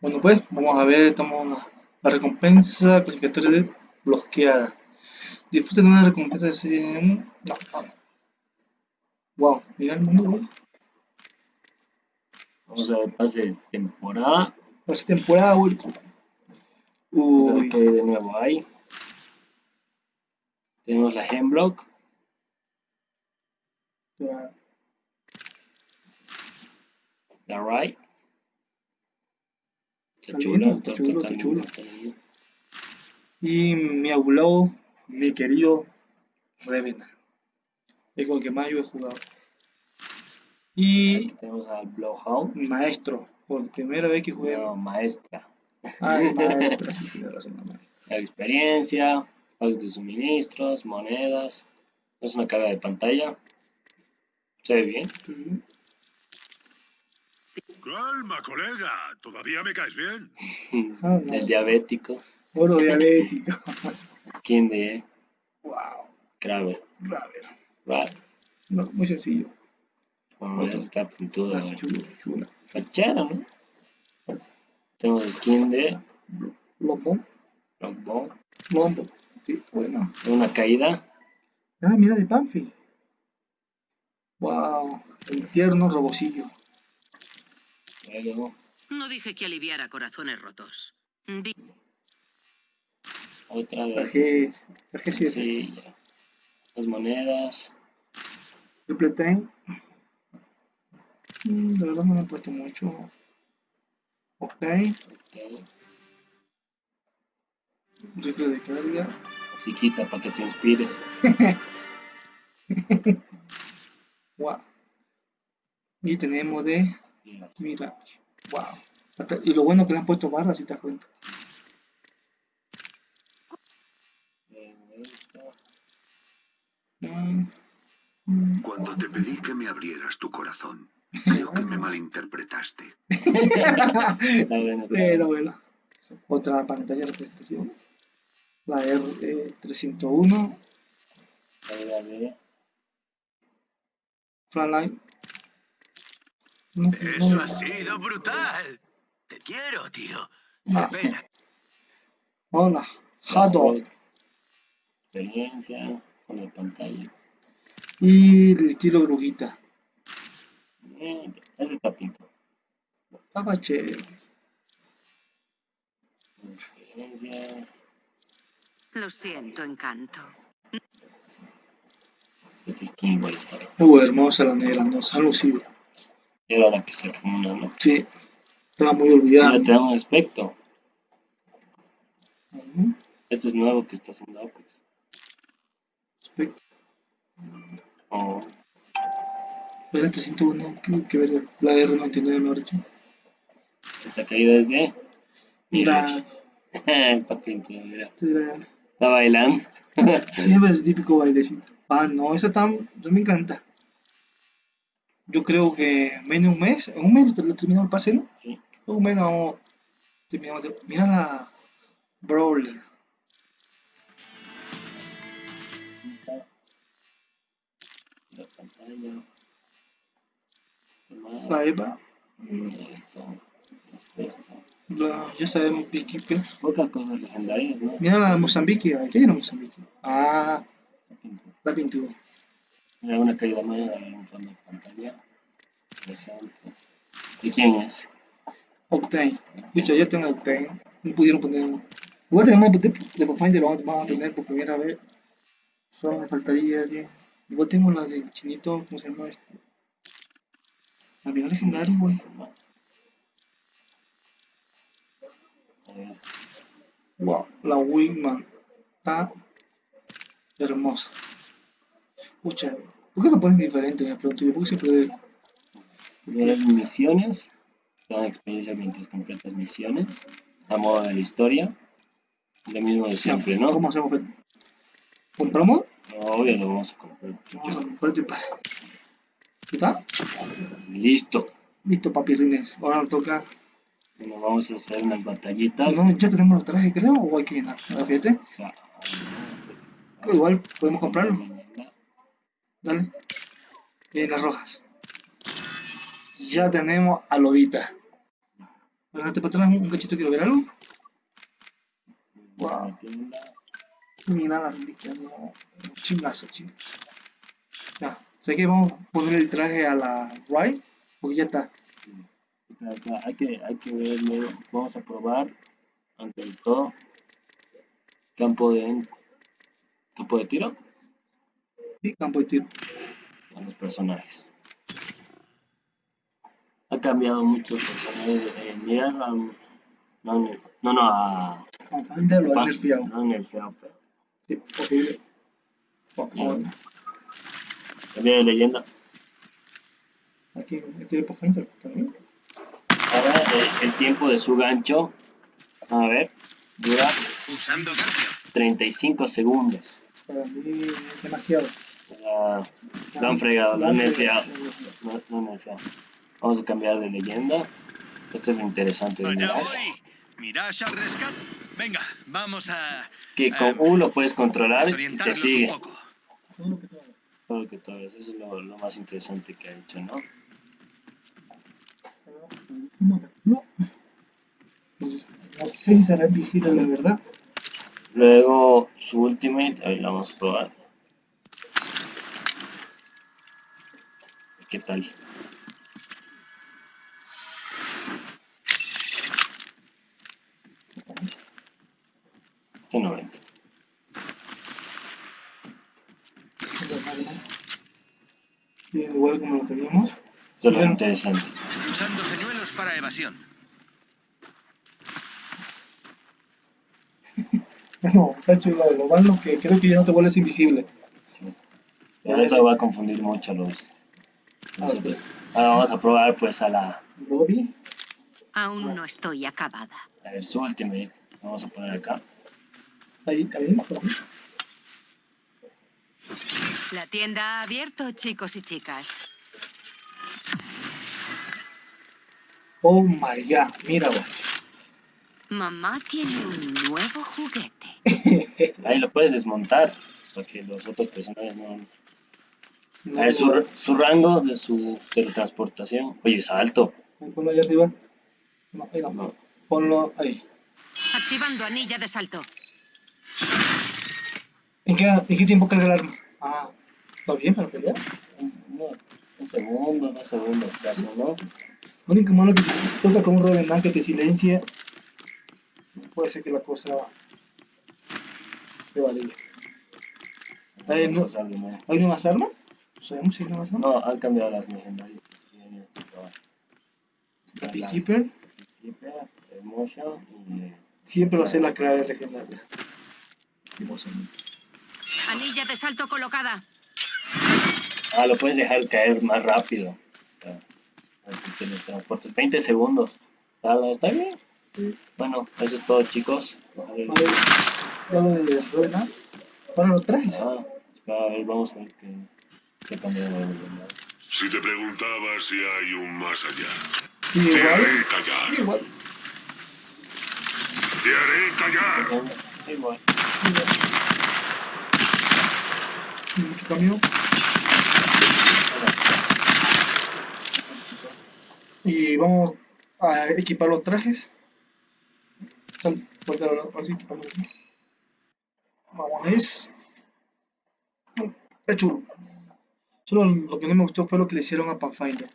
Bueno pues, vamos a ver, estamos la, la recompensa clasificatoria de bloqueada. Disfruten de una recompensa de serie 1. No, no. Wow, mira el mundo. Vamos a ver pase de temporada. Pase temporada, güey. Vamos a ver Uy, hay de nuevo ahí. Tenemos la Hemblock. La Rai. Está chulo, está, chulo, está chulo. Y mi abuelo, mi querido Revenant. Es con el que más yo he jugado. Y Aquí tenemos al Blowhound. maestro, por primera vez que jugué. No, maestra. Ah, sí, tiene razón, la maestra. La experiencia, pagos de suministros, monedas. Es una carga de pantalla. Se ve bien. Calma, colega. Todavía me caes bien. No. El diabético. Oro diabético. Skin de wow, Kraber. Raver. Ra- No, muy sencillo. Bueno, ese está puntudo. Ah, chulo, chula. Fachero, ¿no? Tenemos skin de Lombo, Rockbone. lombo. Sí, bueno. Una caída. Ah, mira de Panfi. Wow, el tierno No dije que aliviara corazones rotos. Di- otra de estas. traje 7. Sí, ya. Las monedas. Triple tank. Mm, de verdad no me han puesto mucho. Ok, ok. rifle de carga. Chiquita para que te inspires. Wow. Y tenemos de Mira. Wow. Hasta- y lo bueno que le han puesto barras, si te das cuenta. Cuando te pedí que me abrieras tu corazón, creo que me malinterpretaste. Está bueno. Otra pantalla de representación. La R301. Caída de Frontline. No, Eso ha sido brutal. Te quiero, tío. Ah. Qué pena. Hola. Hot dog. Experiencia. Con la pantalla. Y el estilo brujita. Eh, ese está pintado. Estaba chévere. Experiencia. Lo siento, encanto. Este igual está. Uh, hermosa la negra, no, lucido. Y era la que se funda, ¿no? Sí. Estaba muy Ya olvidada. te da un aspecto. Este es nuevo que está haciendo Apex. Perfecto. Oh, Pero este 101, que, que ver la R99 me ha dicho. esta caída es de. Mira, está pintado, mira. Está bailando. siempre es típico bailecito. Ah, no, esa tan, yo me encanta. Yo creo que menos de un mes, en un mes lo terminamos el pase, ¿no? Sí. En un mes terminamos. Mira la Brawler. La pantalla. ¿Qué? La Eva. Esto. La, ya sabemos, Beekeeper. Pocas cosas legendarias, ¿no? Mira la Mozambique. Aquí hay Mozambique. Ah, Está pintado. la pintura. Mira una caída más en un fondo de pantalla. Interesante. ¿Y quién es? Octane. Pucha, ya tengo Octane. No pudieron poner. Igual tenemos de, de Pathfinder, lo vamos a tener por primera vez. Solo me faltaría. tío. Igual tengo la del chinito, ¿cómo se llama este? La final legendaria, güey. Más. Wow, la Wingman. Está hermosa. Pucha, ¿por qué lo pones diferente? Me pregunto yo, ¿por qué siempre Ver misiones. Te dan experiencia mientras completas misiones. A modo de la historia. Lo mismo de siempre, ¿no? ¿Cómo hacemos? ¿Compramos? Obvio lo vamos a comprar. Vamos a comprar este pase. ¿Está? Listo. Listo, papirrines. Ahora nos toca. Bueno, vamos a hacer unas batallitas. No, ya tenemos los trajes, creo, o hay que llenar. A ver, fíjate. Ah, Igual podemos comprarlo. Dale. En las rojas. Ya tenemos a Lobita. Adelante para atrás, un cachito quiero ver algo. Wow. Mira la reliquia, no. Chingazo, chingazo. Ya, sé que vamos a poner el traje a la right, porque ya está. Hay que, hay que verlo. Vamos a probar. Ante el todo. Campo de. Campo de tiro. Sí, campo de tiro. A los personajes. Ha cambiado personajes. Eh, mira, no, no, no, no, a. Pathfinder lo han nerfeado. No, nerfeado, feo. Sí. Oh, oh, Cambia de leyenda. Aquí, aquí de Pathfinder también. Ahora eh, el tiempo de su gancho. A ver. Dura Usando cambio. 35 segundos. Para mí es demasiado. Ya, Lo han fregado, lo han nerfeado. No, no nerfeado. Vamos a cambiar de leyenda. Esto es lo interesante de Mirage. Mirage al rescate. Venga, vamos a Que con Em, U lo puedes controlar y te sigue. Todo lo que tengo. Todo lo que todo es. Eso es lo, lo más interesante que ha hecho, ¿no? No. No sé si será visible la verdad. Luego su ultimate, a ver, la vamos a probar. ¿Qué tal? Este 90. Bien, igual como lo teníamos. Esto es lo interesante. Usando señuelos para evasión. No, está chulo. Lo malo que creo que ya no te vuelves invisible. Sí. Pero eso va a confundir mucho a los, Ahora vamos a probar pues a la Bobby. Aún no estoy acabada. a ver, su ultimate. Vamos a poner acá. Ahí, ahí. La tienda ha abierto, chicos y chicas. Oh my god, mira, güey. Mamá tiene un nuevo juguete. Ahí lo puedes desmontar. Porque los otros personajes no. No, A ver, su, su rango de su teletransportación. Oye, es alto. Ponlo ahí arriba. No, ahí no. No. Ponlo ahí. Activando anilla de salto. ¿En qué, ¿En qué tiempo carga el arma? Ah, ¿está bien para pelear? Un, no, un segundo, dos segundos casi, ¿no? Lo único malo que toca con un Revenant que te silencia, puede ser que la cosa te vale. Ahí no-. ¿Hay una más arma? ¿Sabemos si hay más? No, han cambiado las legendarias que tienen este trabajo. Está la Peacekeeper. Keeper, Emotion y... Siempre va a ser la clave legendaria. Anilla de salto colocada. Ah, lo puedes dejar caer más rápido. O sea, para que teletransportes. 20 segundos. Tarda, está bien. Bueno, eso es todo, chicos. Vale, ya lo de. Ahora lo traes. ah, espera, a ver, vamos a ver qué, Si te preguntaba si hay un más allá, te igual. haré callar. Igual. Te haré callar. Sin Mucho cambio. Y vamos a equipar los trajes. Sal, ahora, sí equipamos los trajes. Vamos, es. Chulo. Solo lo que no me gustó fue lo que le hicieron a Pathfinder.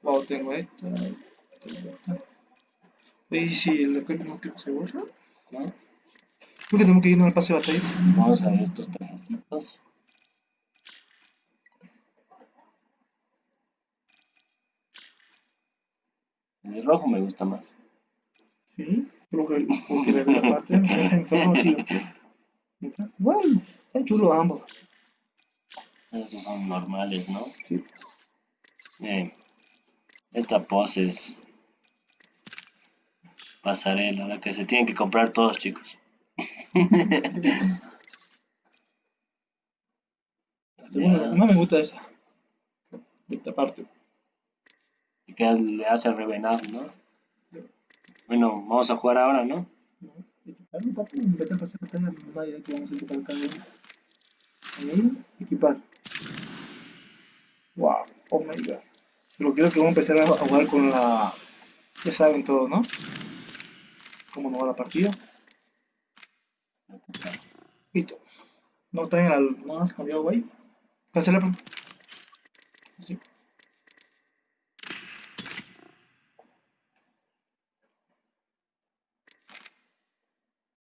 Wow, tengo esta. Tengo esta. Y si que no creo que se borra. ¿no? Creo que tengo que irnos al pase de batalla. Vamos a ver estos trajecitos. El rojo me gusta más. Sí, porque, porque la parte no sé, enfermo. Bueno, están chulos ambos. Esos son normales, ¿no? Sí. Bien. Esta pose es pasarela, la que se tienen que comprar todos, chicos. La segunda, no me gusta esa. Esta parte. Que le hace revenar, ¿no? Bueno, vamos a jugar ahora, ¿no? No, Equipar, no, papi, no vaya, que vamos a equipar cada uno. Ahí, equipar. Wow, oh my god. Pero creo que vamos a empezar a a jugar con la... Ya saben todo, ¿no? Cómo nos va la partida. Listo. No, también al... No has cambiado, güey. Cancela, pues. Sí.